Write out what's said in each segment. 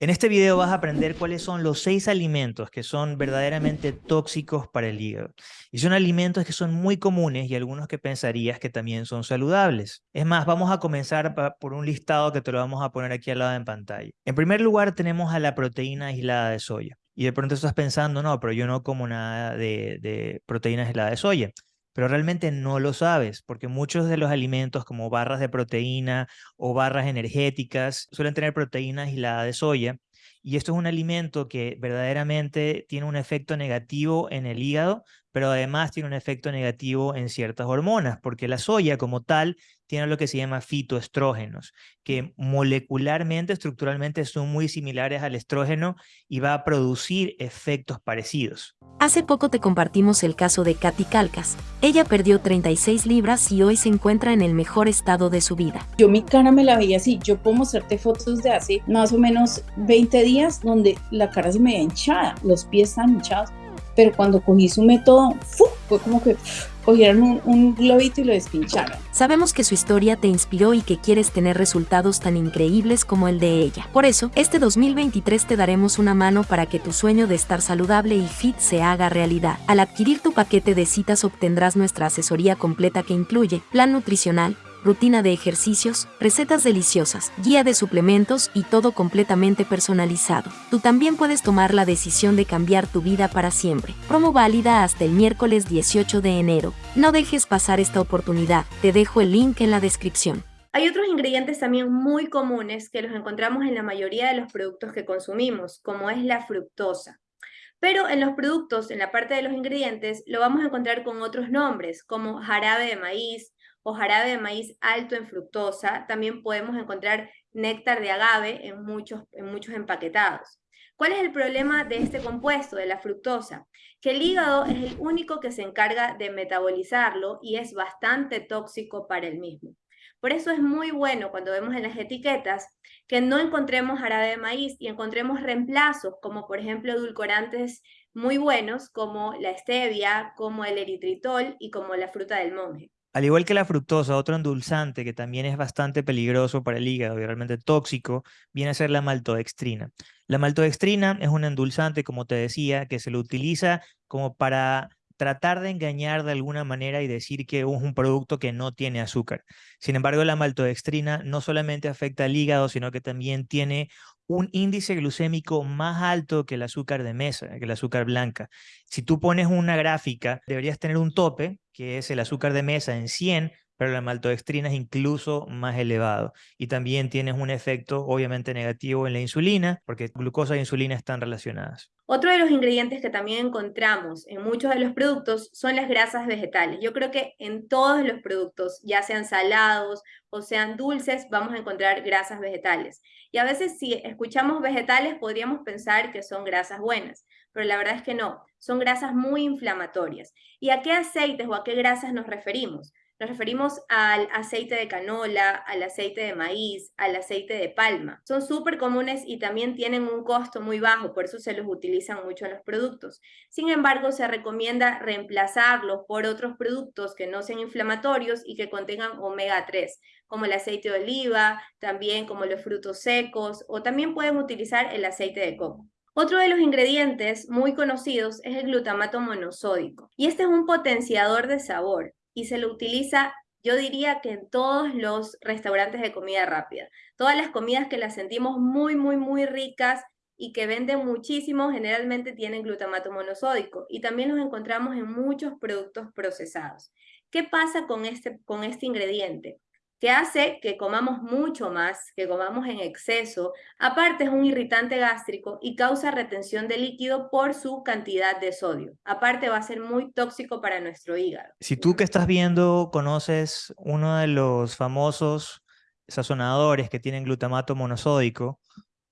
En este video vas a aprender cuáles son los seis alimentos que son verdaderamente tóxicos para el hígado. Y son alimentos que son muy comunes y algunos que pensarías que también son saludables. Es más, vamos a comenzar por un listado que te lo vamos a poner aquí al lado en pantalla. En primer lugar tenemos a la proteína aislada de soya. Y de pronto estás pensando, no, pero yo no como nada de, proteína aislada de soya pero realmente no lo sabes, porque muchos de los alimentos como barras de proteína o barras energéticas suelen tener proteína aislada de soya, y esto es un alimento que verdaderamente tiene un efecto negativo en el hígado, pero además tiene un efecto negativo en ciertas hormonas, porque la soya como tal tiene lo que se llama fitoestrógenos, que molecularmente, estructuralmente son muy similares al estrógeno y va a producir efectos parecidos. Hace poco te compartimos el caso de Katy Calcas. Ella perdió 36 libras y hoy se encuentra en el mejor estado de su vida. Yo mi cara me la veía así. Yo puedo mostrarte fotos de hace más o menos 20 días donde la cara se me veía hinchada, los pies están hinchados. Pero cuando cogí su método, fue como que cogieron un, un, globito y lo despincharon. Sabemos que su historia te inspiró y que quieres tener resultados tan increíbles como el de ella. Por eso, este 2023 te daremos una mano para que tu sueño de estar saludable y fit se haga realidad. Al adquirir tu paquete de citas obtendrás nuestra asesoría completa que incluye plan nutricional, rutina de ejercicios, recetas deliciosas, guía de suplementos y todo completamente personalizado. Tú también puedes tomar la decisión de cambiar tu vida para siempre. Promo válida hasta el miércoles 18 de enero. No dejes pasar esta oportunidad, te dejo el link en la descripción. Hay otros ingredientes también muy comunes que los encontramos en la mayoría de los productos que consumimos, como es la fructosa. Pero en los productos, en la parte de los ingredientes, lo vamos a encontrar con otros nombres, como jarabe de maíz, o jarabe de maíz alto en fructosa. También podemos encontrar néctar de agave en muchos, en muchos empaquetados. ¿Cuál es el problema de este compuesto, de la fructosa? Que el hígado es el único que se encarga de metabolizarlo y es bastante tóxico para el mismo. Por eso es muy bueno cuando vemos en las etiquetas que no encontremos jarabe de maíz y encontremos reemplazos, como por ejemplo edulcorantes muy buenos como la stevia, como el eritritol y como la fruta del monje. Al igual que la fructosa, otro endulzante que también es bastante peligroso para el hígado y realmente tóxico, viene a ser la maltodextrina. La maltodextrina es un endulzante, como te decía, que se lo utiliza como para tratar de engañar de alguna manera y decir que es un producto que no tiene azúcar. Sin embargo, la maltodextrina no solamente afecta al hígado, sino que también tiene un índice glucémico más alto que el azúcar de mesa, que el azúcar blanca. Si tú pones una gráfica, deberías tener un tope, que es el azúcar de mesa en 100, pero la maltodextrina es incluso más elevado. Y también tienes un efecto obviamente negativo en la insulina, porque glucosa e insulina están relacionadas. Otro de los ingredientes que también encontramos en muchos de los productos son las grasas vegetales. Yo creo que en todos los productos, ya sean salados o sean dulces, vamos a encontrar grasas vegetales. Y a veces si escuchamos vegetales podríamos pensar que son grasas buenas, pero la verdad es que no, son grasas muy inflamatorias. ¿Y a qué aceites o a qué grasas nos referimos? Nos referimos al aceite de canola, al aceite de maíz, al aceite de palma. Son súper comunes y también tienen un costo muy bajo, por eso se los utilizan mucho en los productos. Sin embargo, se recomienda reemplazarlos por otros productos que no sean inflamatorios y que contengan omega 3, como el aceite de oliva, también como los frutos secos, o también pueden utilizar el aceite de coco. Otro de los ingredientes muy conocidos es el glutamato monosódico, y este es un potenciador de sabor y se lo utiliza, yo diría que en todos los restaurantes de comida rápida. Todas las comidas que las sentimos muy, muy, muy ricas y que venden muchísimo, generalmente tienen glutamato monosódico y también los encontramos en muchos productos procesados. ¿Qué pasa con este, con este ingrediente? Que hace que comamos mucho más, que comamos en exceso. Aparte es un irritante gástrico y causa retención de líquido por su cantidad de sodio. Aparte va a ser muy tóxico para nuestro hígado. Si tú que estás viendo conoces uno de los famosos sazonadores que tienen glutamato monosódico,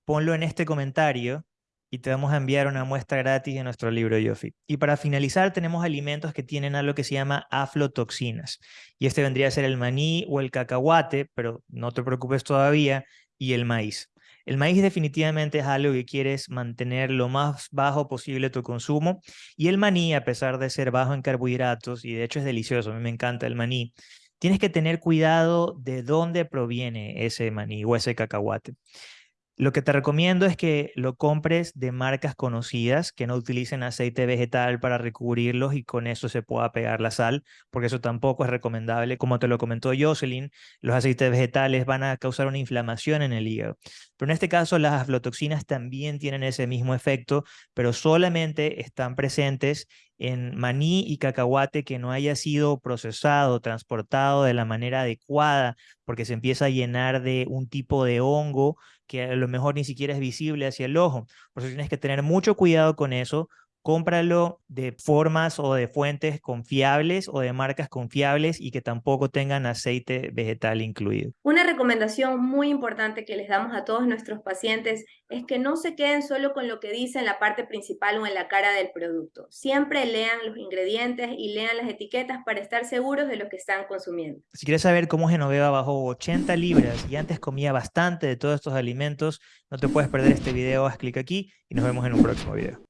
ponlo en este comentario y te vamos a enviar una muestra gratis de nuestro libro Yofi. Y para finalizar tenemos alimentos que tienen algo que se llama aflotoxinas. Y este vendría a ser el maní o el cacahuate, pero no te preocupes todavía, y el maíz. El maíz definitivamente es algo que quieres mantener lo más bajo posible tu consumo. Y el maní, a pesar de ser bajo en carbohidratos, y de hecho es delicioso, a mí me encanta el maní, tienes que tener cuidado de dónde proviene ese maní o ese cacahuate. Lo que te recomiendo es que lo compres de marcas conocidas, que no utilicen aceite vegetal para recubrirlos y con eso se pueda pegar la sal, porque eso tampoco es recomendable. Como te lo comentó Jocelyn, los aceites vegetales van a causar una inflamación en el hígado. Pero en este caso las aflotoxinas también tienen ese mismo efecto, pero solamente están presentes en maní y cacahuate que no haya sido procesado, transportado de la manera adecuada, porque se empieza a llenar de un tipo de hongo que a lo mejor ni siquiera es visible hacia el ojo. Por eso tienes que tener mucho cuidado con eso, cómpralo de formas o de fuentes confiables o de marcas confiables y que tampoco tengan aceite vegetal incluido. Una recomendación muy importante que les damos a todos nuestros pacientes es que no se queden solo con lo que dice en la parte principal o en la cara del producto. Siempre lean los ingredientes y lean las etiquetas para estar seguros de lo que están consumiendo. Si quieres saber cómo Genoveva bajó 80 libras y antes comía bastante de todos estos alimentos, no te puedes perder este video, haz clic aquí y nos vemos en un próximo video.